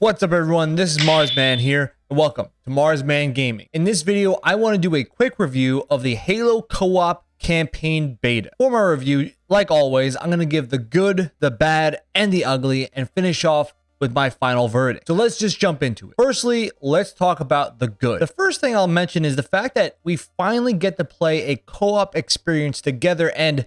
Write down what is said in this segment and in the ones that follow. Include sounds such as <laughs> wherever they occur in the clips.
What's up everyone, this is Marsman here, and welcome to Marsman Gaming. In this video, I want to do a quick review of the Halo Co-op campaign beta. For my review, like always, I'm going to give the good, the bad, and the ugly, and finish off with my final verdict. So let's just jump into it. Firstly, let's talk about the good. The first thing I'll mention is the fact that we finally get to play a co-op experience together, and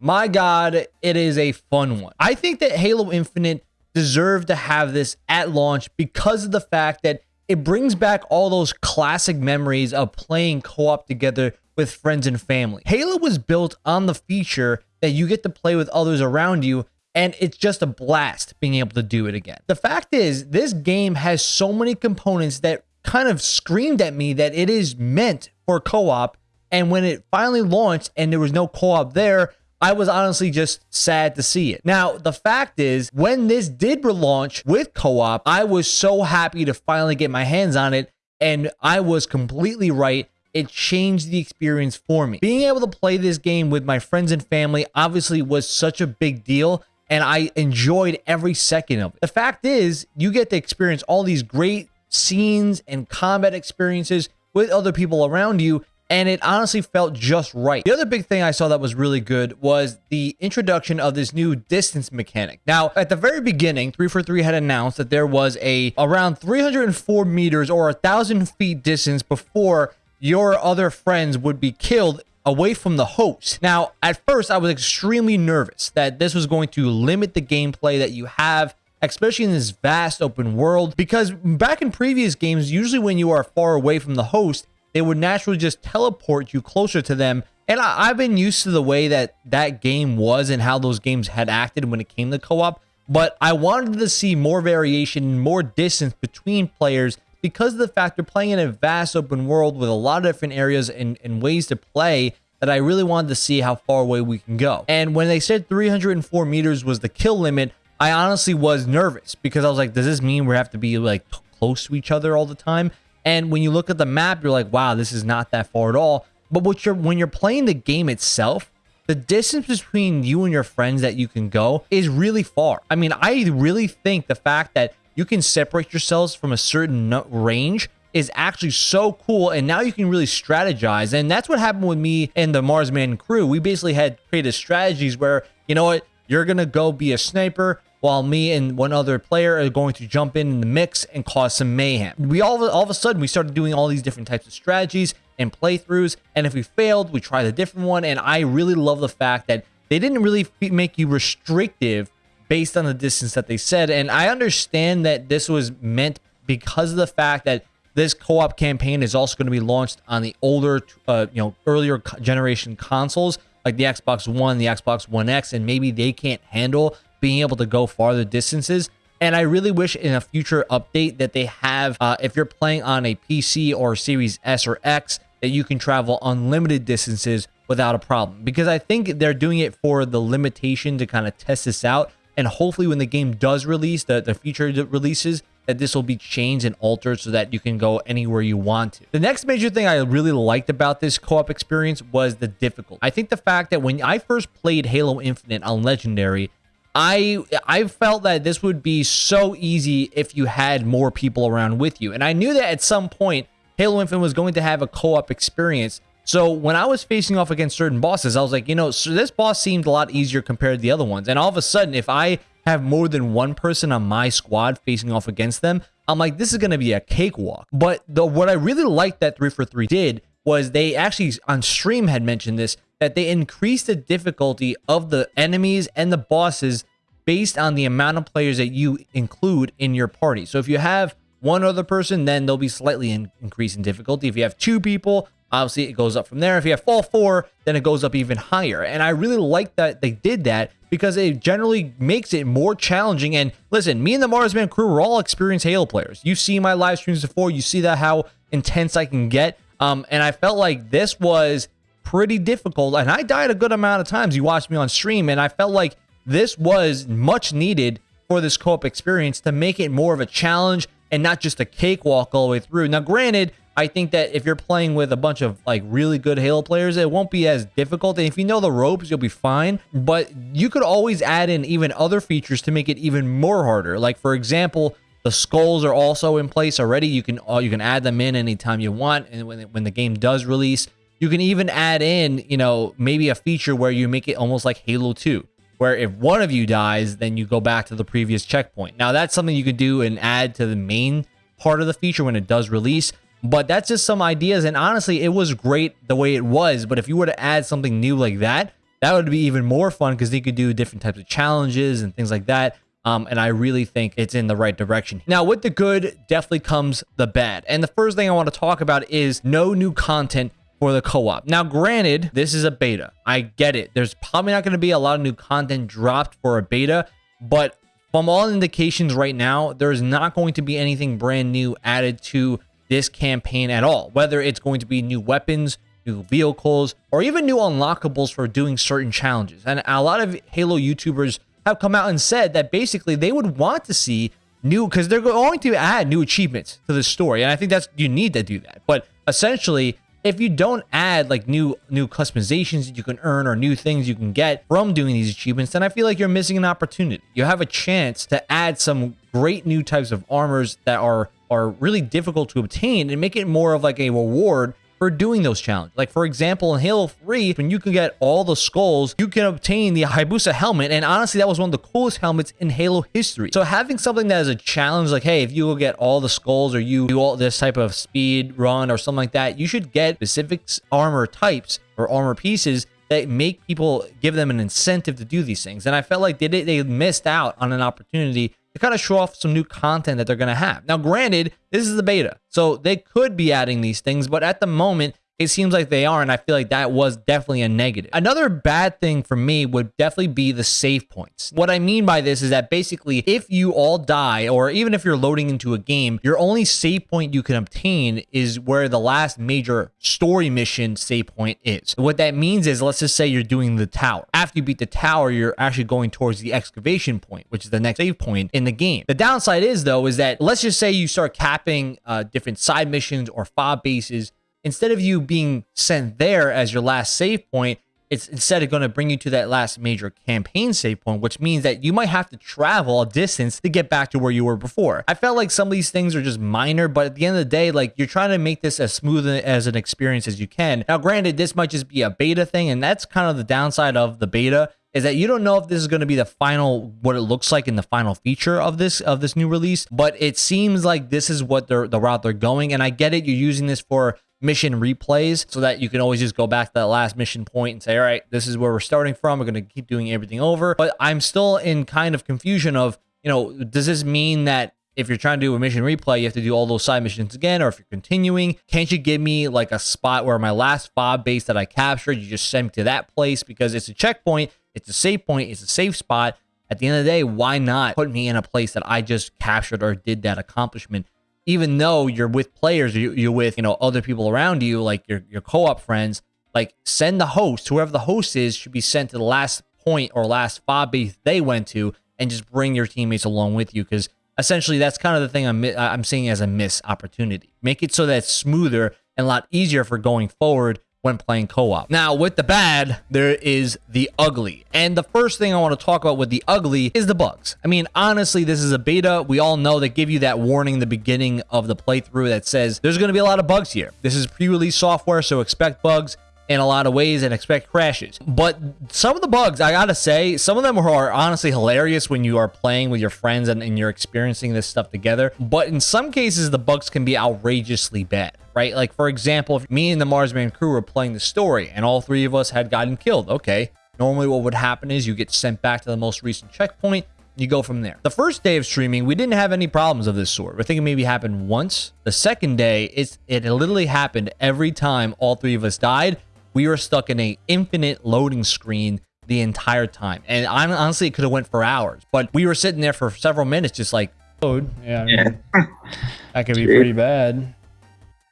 my god, it is a fun one. I think that Halo Infinite deserve to have this at launch because of the fact that it brings back all those classic memories of playing co-op together with friends and family. Halo was built on the feature that you get to play with others around you and it's just a blast being able to do it again. The fact is, this game has so many components that kind of screamed at me that it is meant for co-op and when it finally launched and there was no co-op there, I was honestly just sad to see it. Now, the fact is, when this did relaunch with co op, I was so happy to finally get my hands on it, and I was completely right. It changed the experience for me. Being able to play this game with my friends and family obviously was such a big deal, and I enjoyed every second of it. The fact is, you get to experience all these great scenes and combat experiences with other people around you and it honestly felt just right. The other big thing I saw that was really good was the introduction of this new distance mechanic. Now, at the very beginning, 343 had announced that there was a around 304 meters or a thousand feet distance before your other friends would be killed away from the host. Now, at first, I was extremely nervous that this was going to limit the gameplay that you have especially in this vast open world because back in previous games usually when you are far away from the host they would naturally just teleport you closer to them. And I, have been used to the way that that game was and how those games had acted when it came to co-op. But I wanted to see more variation, more distance between players because of the fact they're playing in a vast open world with a lot of different areas and, and ways to play that I really wanted to see how far away we can go. And when they said 304 meters was the kill limit, I honestly was nervous because I was like, does this mean we have to be like close to each other all the time? And when you look at the map, you're like, wow, this is not that far at all. But what you're when you're playing the game itself, the distance between you and your friends that you can go is really far. I mean, I really think the fact that you can separate yourselves from a certain range is actually so cool and now you can really strategize and that's what happened with me and the marsman crew we basically had created strategies where you know what you're gonna go be a sniper while me and one other player are going to jump in, in the mix and cause some mayhem. We all, all of a sudden, we started doing all these different types of strategies and playthroughs, and if we failed, we tried a different one, and I really love the fact that they didn't really make you restrictive based on the distance that they said, and I understand that this was meant because of the fact that this co-op campaign is also going to be launched on the older, uh, you know, earlier generation consoles like the Xbox One, the Xbox One X, and maybe they can't handle being able to go farther distances. And I really wish in a future update that they have, uh, if you're playing on a PC or Series S or X, that you can travel unlimited distances without a problem. Because I think they're doing it for the limitation to kind of test this out. And hopefully when the game does release, the, the feature releases, that this will be changed and altered so that you can go anywhere you want to. The next major thing I really liked about this co-op experience was the difficulty. I think the fact that when I first played Halo Infinite on Legendary, I I felt that this would be so easy if you had more people around with you. And I knew that at some point Halo Infinite was going to have a co-op experience. So when I was facing off against certain bosses, I was like, you know, so this boss seemed a lot easier compared to the other ones. And all of a sudden, if I have more than one person on my squad facing off against them, I'm like, this is going to be a cakewalk. But the what I really liked that 343 did was they actually on stream had mentioned this that they increased the difficulty of the enemies and the bosses based on the amount of players that you include in your party. So if you have one other person, then they'll be slightly in, increase in difficulty. If you have two people, obviously it goes up from there. If you have all four, then it goes up even higher. And I really like that they did that because it generally makes it more challenging. And listen, me and the Marsman crew are all experienced Halo players. You've seen my live streams before, you see that how intense I can get. Um, and I felt like this was pretty difficult. And I died a good amount of times. You watched me on stream, and I felt like this was much needed for this co-op experience to make it more of a challenge and not just a cakewalk all the way through. Now, granted, I think that if you're playing with a bunch of like really good Halo players, it won't be as difficult. And if you know the ropes, you'll be fine. But you could always add in even other features to make it even more harder. Like, for example, The skulls are also in place already. You can uh, you can add them in anytime you want, and when when the game does release, you can even add in you know maybe a feature where you make it almost like Halo 2, where if one of you dies, then you go back to the previous checkpoint. Now that's something you could do and add to the main part of the feature when it does release. But that's just some ideas, and honestly, it was great the way it was. But if you were to add something new like that, that would be even more fun because you could do different types of challenges and things like that. Um, and I really think it's in the right direction. Now, with the good, definitely comes the bad. And the first thing I want to talk about is no new content for the co-op. Now, granted, this is a beta. I get it. There's probably not going to be a lot of new content dropped for a beta, but from all indications right now, there's not going to be anything brand new added to this campaign at all. Whether it's going to be new weapons, new vehicles, or even new unlockables for doing certain challenges. And a lot of Halo YouTubers have come out and said that basically they would want to see new because they're going to add new achievements to the story and i think that's you need to do that but essentially if you don't add like new new customizations that you can earn or new things you can get from doing these achievements then i feel like you're missing an opportunity. You have a chance to add some great new types of armors that are are really difficult to obtain and make it more of like a reward for doing those challenges. Like, for example, in Halo 3, when you can get all the skulls, you can obtain the Hayabusa helmet. And honestly, that was one of the coolest helmets in Halo history. So having something that is a challenge, like, hey, if you will get all the skulls or you do all this type of speed run or something like that, you should get specific armor types or armor pieces that make people give them an incentive to do these things. And I felt like they, they missed out on an opportunity to kind of show off some new content that they're going to have. Now, granted, this is the beta, so they could be adding these things, but at the moment, it seems like they are, and I feel like that was definitely a negative. Another bad thing for me would definitely be the save points. What I mean by this is that basically, if you all die, or even if you're loading into a game, your only save point you can obtain is where the last major story mission save point is. What that means is, let's just say you're doing the tower. After you beat the tower, you're actually going towards the excavation point, which is the next save point in the game. The downside is, though, is that let's just say you start capping uh, different side missions or fob bases instead of you being sent there as your last save point, it's instead of going to bring you to that last major campaign save point, which means that you might have to travel a distance to get back to where you were before. I felt like some of these things are just minor, but at the end of the day, like you're trying to make this as smooth as an experience as you can. Now, granted, this might just be a beta thing, and that's kind of the downside of the beta is that you don't know if this is going to be the final what it looks like in the final feature of this of this new release but it seems like this is what they're the route they're going and i get it you're using this for mission replays so that you can always just go back to that last mission point and say, all right, this is where we're starting from. We're going to keep doing everything over. But I'm still in kind of confusion of, you know, does this mean that if you're trying to do a mission replay, you have to do all those side missions again, or if you're continuing, can't you give me like a spot where my last fob base that I captured, you just send me to that place because it's a checkpoint, it's a save point, it's a safe spot. At the end of the day, why not put me in a place that I just captured or did that accomplishment even though you're with players, you're with, you know, other people around you, like your, your co-op friends, like send the host, whoever the host is, should be sent to the last point or last fob base they went to and just bring your teammates along with you. Because essentially that's kind of the thing I'm, I'm seeing as a miss opportunity. Make it so that it's smoother and a lot easier for going forward when playing co-op. Now, with the bad, there is the ugly. And the first thing I want to talk about with the ugly is the bugs. I mean, honestly, this is a beta. We all know they give you that warning in the beginning of the playthrough that says there's going to be a lot of bugs here. This is pre-release software, so expect bugs in a lot of ways and expect crashes. But some of the bugs, I gotta say, some of them are honestly hilarious when you are playing with your friends and, and, you're experiencing this stuff together. But in some cases, the bugs can be outrageously bad right? Like, for example, if me and the Marsman crew were playing the story and all three of us had gotten killed, okay. Normally what would happen is you get sent back to the most recent checkpoint, you go from there. The first day of streaming, we didn't have any problems of this sort. I think it maybe happened once. The second day, it's it literally happened every time all three of us died. We were stuck in a infinite loading screen the entire time. And I honestly, it could have went for hours. But we were sitting there for several minutes just like, load. Yeah, I mean, yeah. <laughs> that could be pretty bad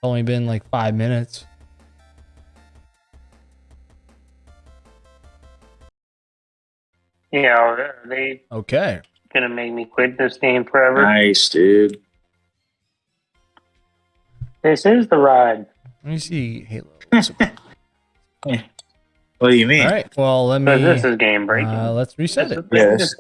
only been like five minutes. Yeah, are they okay? Gonna make me quit this game forever? Nice, dude. This is the ride. Let me see Halo. <laughs> What do you mean? All right. Well, let me. this is game breaking. Uh, let's reset it. Yes.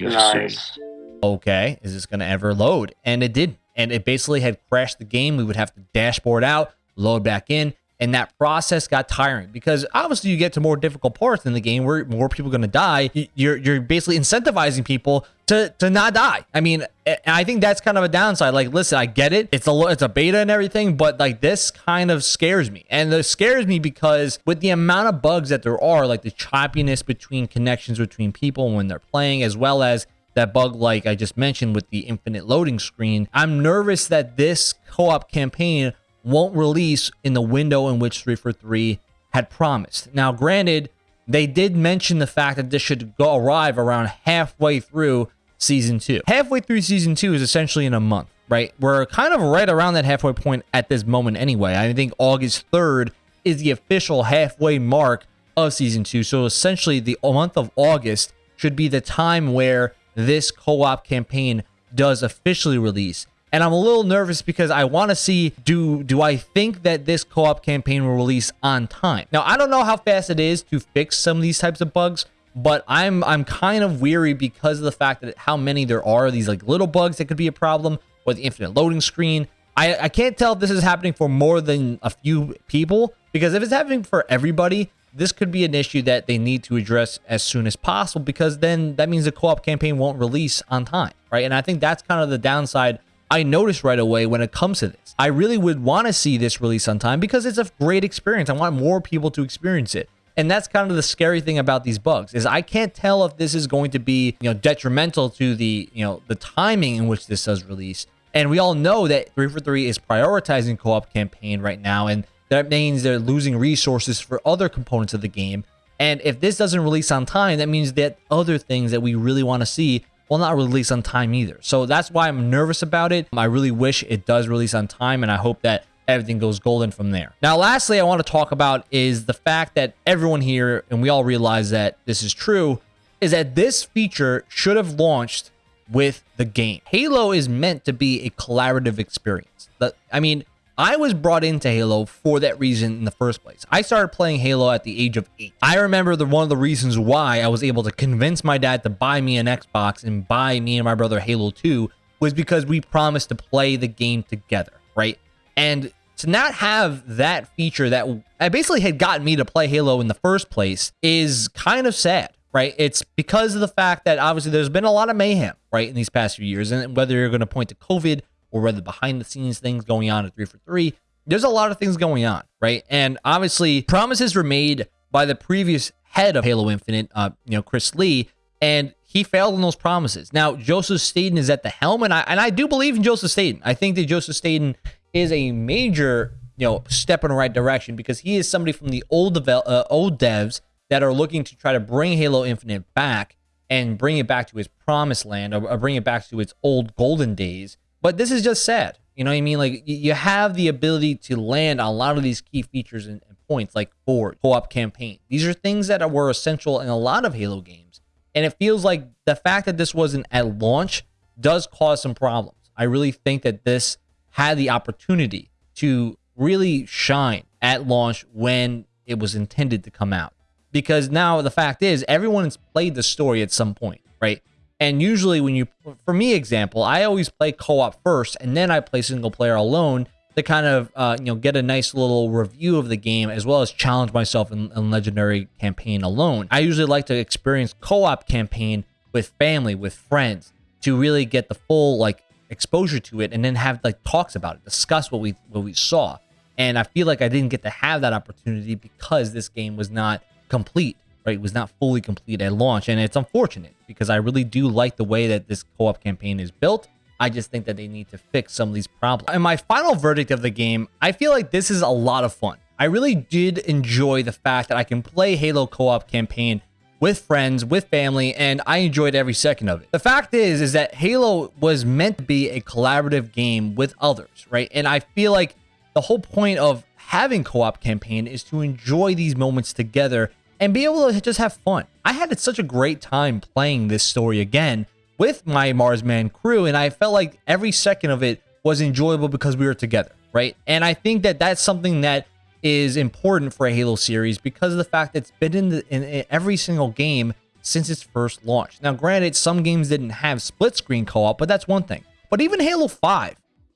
Nice. okay, is this going to ever load? And it did. And it basically had crashed the game. We would have to dashboard out, load back in. And that process got tiring because obviously you get to more difficult parts in the game where more people are going to die. You're, you're basically incentivizing people to, to not die. I mean, I think that's kind of a downside. Like, listen, I get it. It's a, it's a beta and everything, but like this kind of scares me. And it scares me because with the amount of bugs that there are, like the choppiness between connections between people when they're playing, as well as that bug like I just mentioned with the infinite loading screen. I'm nervous that this co-op campaign won't release in the window in which 343 had promised. Now, granted, they did mention the fact that this should go arrive around halfway through season two. Halfway through season two is essentially in a month, right? We're kind of right around that halfway point at this moment anyway. I think August 3rd is the official halfway mark of season two. So essentially the month of August should be the time where this co-op campaign does officially release. And I'm a little nervous because I want to see do do I think that this co-op campaign will release on time. Now, I don't know how fast it is to fix some of these types of bugs, but I'm I'm kind of weary because of the fact that how many there are these like little bugs that could be a problem or the infinite loading screen. I, I can't tell if this is happening for more than a few people because if it's happening for everybody, this could be an issue that they need to address as soon as possible because then that means the co-op campaign won't release on time, right? And I think that's kind of the downside I noticed right away when it comes to this. I really would want to see this release on time because it's a great experience. I want more people to experience it. And that's kind of the scary thing about these bugs is I can't tell if this is going to be, you know, detrimental to the, you know, the timing in which this does release. And we all know that 343 is prioritizing co-op campaign right now and that means they're losing resources for other components of the game. And if this doesn't release on time, that means that other things that we really want to see will not release on time either. So that's why I'm nervous about it. I really wish it does release on time, and I hope that everything goes golden from there. Now, lastly, I want to talk about is the fact that everyone here, and we all realize that this is true, is that this feature should have launched with the game. Halo is meant to be a collaborative experience. I mean, I was brought into Halo for that reason in the first place. I started playing Halo at the age of eight. I remember the one of the reasons why I was able to convince my dad to buy me an Xbox and buy me and my brother Halo 2 was because we promised to play the game together, right? And to not have that feature that basically had gotten me to play Halo in the first place is kind of sad, right? It's because of the fact that obviously there's been a lot of mayhem, right, in these past few years. And whether you're going to point to COVID or whether behind the scenes things going on at 343. There's a lot of things going on, right? And obviously, promises were made by the previous head of Halo Infinite, uh, you know, Chris Lee, and he failed on those promises. Now, Joseph Staten is at the helm, and I and I do believe in Joseph Staten. I think that Joseph Staten is a major, you know, step in the right direction because he is somebody from the old devel- uh, old devs that are looking to try to bring Halo Infinite back and bring it back to its promised land or, or bring it back to its old golden days but this is just sad. You know what I mean? Like you have the ability to land on a lot of these key features and, points, like Forge, co-op campaign. These are things that were essential in a lot of Halo games, and it feels like the fact that this wasn't at launch does cause some problems. I really think that this had the opportunity to really shine at launch when it was intended to come out. Because now the fact is, everyone's played the story at some point, right? And usually when you, for me example, I always play co-op first and then I play single player alone to kind of, uh, you know, get a nice little review of the game as well as challenge myself in, in Legendary campaign alone. I usually like to experience co-op campaign with family, with friends to really get the full like exposure to it and then have like talks about it, discuss what we what we saw. And I feel like I didn't get to have that opportunity because this game was not complete right, was not fully complete at launch. And it's unfortunate because I really do like the way that this co-op campaign is built. I just think that they need to fix some of these problems. And my final verdict of the game, I feel like this is a lot of fun. I really did enjoy the fact that I can play Halo co-op campaign with friends, with family, and I enjoyed every second of it. The fact is, is that Halo was meant to be a collaborative game with others, right? And I feel like the whole point of having co-op campaign is to enjoy these moments together and be able to just have fun. I had such a great time playing this story again with my Marsman crew, and I felt like every second of it was enjoyable because we were together, right? And I think that that's something that is important for a Halo series because of the fact that it's been in, the, in, in every single game since its first launch. Now, granted, some games didn't have split screen co op, but that's one thing. But even Halo 5,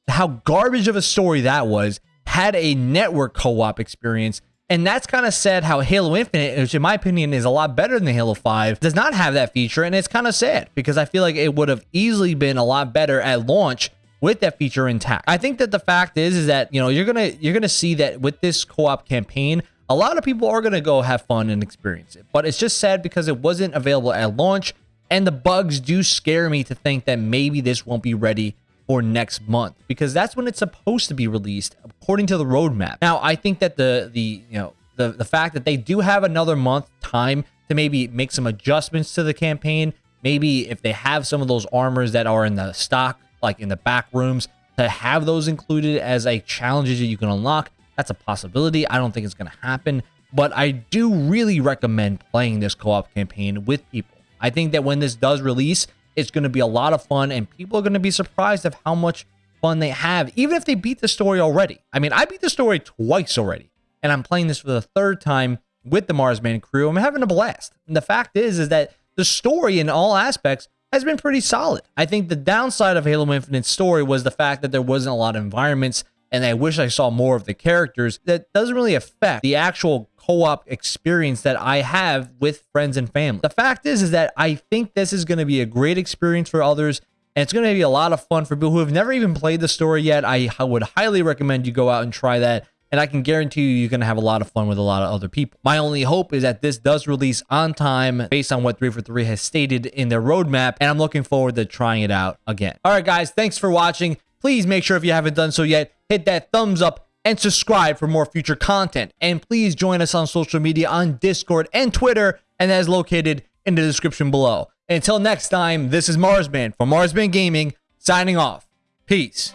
how garbage of a story that was, had a network co op experience. And that's kind of sad how Halo Infinite, which in my opinion is a lot better than Halo 5, does not have that feature. And it's kind of sad because I feel like it would have easily been a lot better at launch with that feature intact. I think that the fact is is that, you know, you're going to you're going to see that with this co-op campaign, a lot of people are going to go have fun and experience it. But it's just sad because it wasn't available at launch and the bugs do scare me to think that maybe this won't be ready for next month because that's when it's supposed to be released according to the roadmap. Now, I think that the the you know the the fact that they do have another month time to maybe make some adjustments to the campaign, maybe if they have some of those armors that are in the stock like in the back rooms to have those included as a challenges that you can unlock, that's a possibility. I don't think it's going to happen, but I do really recommend playing this co-op campaign with people. I think that when this does release, it's going to be a lot of fun, and people are going to be surprised of how much fun they have, even if they beat the story already. I mean, I beat the story twice already, and I'm playing this for the third time with the Marsman crew. I'm having a blast. And the fact is, is that the story in all aspects has been pretty solid. I think the downside of Halo Infinite's story was the fact that there wasn't a lot of environments, and I wish I saw more of the characters. That doesn't really affect the actual co-op experience that I have with friends and family. The fact is, is that I think this is going to be a great experience for others. And it's going to be a lot of fun for people who have never even played the story yet. I would highly recommend you go out and try that. And I can guarantee you, you're going to have a lot of fun with a lot of other people. My only hope is that this does release on time based on what 343 has stated in their roadmap. And I'm looking forward to trying it out again. All right, guys, thanks for watching. Please make sure if you haven't done so yet, hit that thumbs up and subscribe for more future content. And please join us on social media on Discord and Twitter, and that is located in the description below. Until next time, this is Marsman from Marsman Gaming, signing off. Peace.